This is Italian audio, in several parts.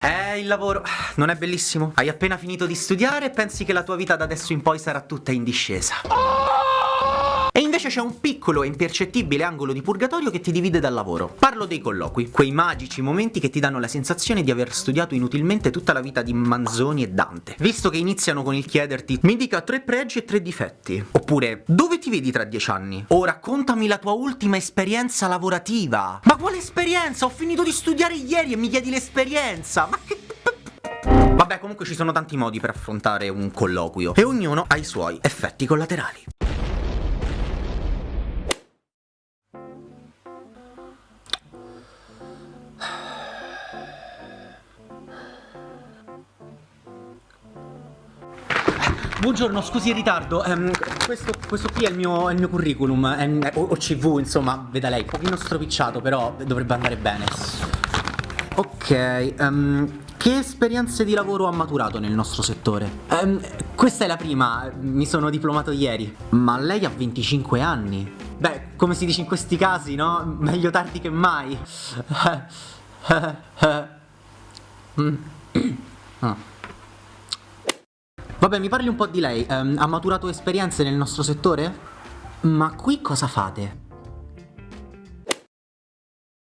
Eh, il lavoro non è bellissimo? Hai appena finito di studiare e pensi che la tua vita da adesso in poi sarà tutta in discesa. E invece c'è un piccolo e impercettibile angolo di purgatorio che ti divide dal lavoro. Parlo dei colloqui, quei magici momenti che ti danno la sensazione di aver studiato inutilmente tutta la vita di Manzoni e Dante. Visto che iniziano con il chiederti mi dica tre pregi e tre difetti. Oppure dove ti vedi tra dieci anni? O raccontami la tua ultima esperienza lavorativa. Ma quale esperienza? Ho finito di studiare ieri e mi chiedi l'esperienza. Ma che... Vabbè, comunque ci sono tanti modi per affrontare un colloquio e ognuno ha i suoi effetti collaterali. Buongiorno, scusi il ritardo. Um, questo, questo, qui è il mio, è il mio curriculum, è, o, o, CV, insomma, veda lei, un pochino stropicciato, però dovrebbe andare bene. Ok, um, che esperienze di lavoro ha maturato nel nostro settore? Um, questa è la prima, mi sono diplomato ieri. Ma lei ha 25 anni. Beh, come si dice in questi casi, no? Meglio tardi che mai. mm. ah. Vabbè, mi parli un po' di lei. Um, ha maturato esperienze nel nostro settore? Ma qui cosa fate?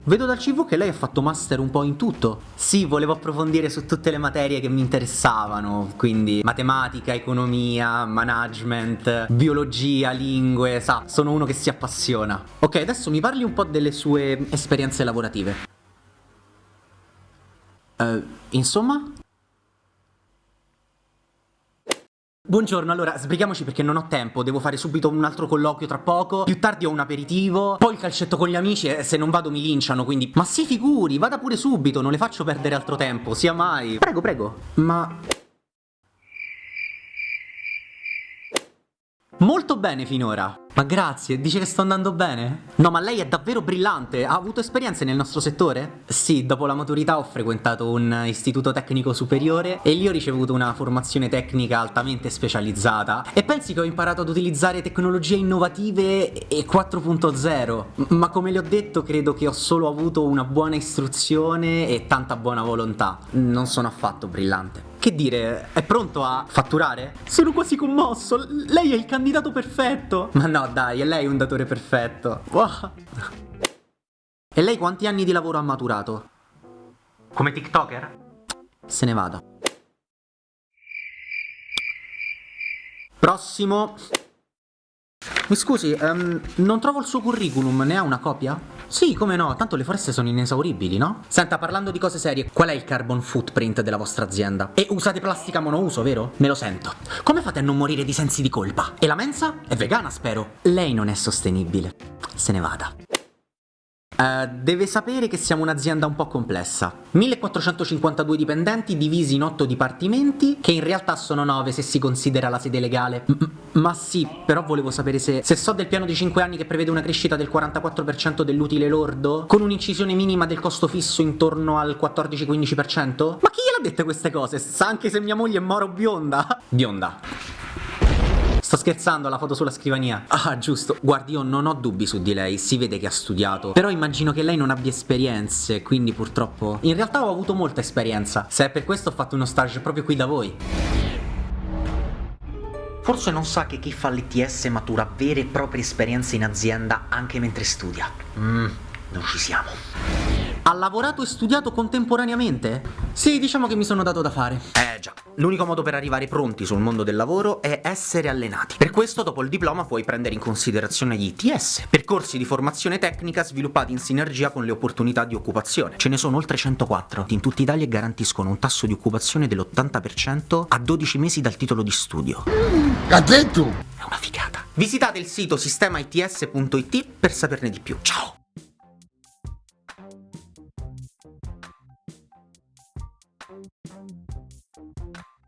Vedo dal CV che lei ha fatto master un po' in tutto. Sì, volevo approfondire su tutte le materie che mi interessavano, quindi matematica, economia, management, biologia, lingue, sa, sono uno che si appassiona. Ok, adesso mi parli un po' delle sue esperienze lavorative. Uh, insomma? Buongiorno, allora sbrighiamoci perché non ho tempo, devo fare subito un altro colloquio tra poco, più tardi ho un aperitivo, poi il calcetto con gli amici e se non vado mi linciano, quindi... Ma si figuri, vada pure subito, non le faccio perdere altro tempo, sia mai. Prego, prego. Ma... Molto bene finora. Ma grazie, dice che sto andando bene? No, ma lei è davvero brillante. Ha avuto esperienze nel nostro settore? Sì, dopo la maturità ho frequentato un istituto tecnico superiore e lì ho ricevuto una formazione tecnica altamente specializzata. E pensi che ho imparato ad utilizzare tecnologie innovative e 4.0. Ma come le ho detto, credo che ho solo avuto una buona istruzione e tanta buona volontà. Non sono affatto brillante. Che dire, è pronto a fatturare? Sono quasi commosso, lei è il candidato perfetto! Ma no, dai, è lei un datore perfetto. Wow. E lei quanti anni di lavoro ha maturato? Come TikToker? Se ne vada. Prossimo. Mi scusi, um, non trovo il suo curriculum, ne ha una copia? Sì, come no, tanto le foreste sono inesauribili, no? Senta, parlando di cose serie, qual è il carbon footprint della vostra azienda? E usate plastica monouso, vero? Me lo sento. Come fate a non morire di sensi di colpa? E la mensa? È vegana, spero. Lei non è sostenibile. Se ne vada. Uh, deve sapere che siamo un'azienda un po' complessa. 1452 dipendenti divisi in 8 dipartimenti, che in realtà sono 9 se si considera la sede legale. M ma sì, però volevo sapere se, se so del piano di 5 anni che prevede una crescita del 44% dell'utile lordo, con un'incisione minima del costo fisso intorno al 14-15%? Ma chi gliel'ha dette queste cose? Sa anche se mia moglie è moro bionda? Bionda. Sto scherzando, la foto sulla scrivania. Ah, giusto. Guardi, io non ho dubbi su di lei, si vede che ha studiato. Però immagino che lei non abbia esperienze, quindi purtroppo... In realtà ho avuto molta esperienza. Se è per questo ho fatto uno stage proprio qui da voi. Forse non sa che chi fa l'ITS matura vere e proprie esperienze in azienda anche mentre studia. Mmm, non ci siamo. Ha lavorato e studiato contemporaneamente? Sì, diciamo che mi sono dato da fare. Eh già, l'unico modo per arrivare pronti sul mondo del lavoro è essere allenati. Per questo dopo il diploma puoi prendere in considerazione gli ITS, percorsi di formazione tecnica sviluppati in sinergia con le opportunità di occupazione. Ce ne sono oltre 104 in tutta Italia e garantiscono un tasso di occupazione dell'80% a 12 mesi dal titolo di studio. Ha detto? È una figata. Visitate il sito sistemaits.it per saperne di più. Ciao! Thank you. Thank you.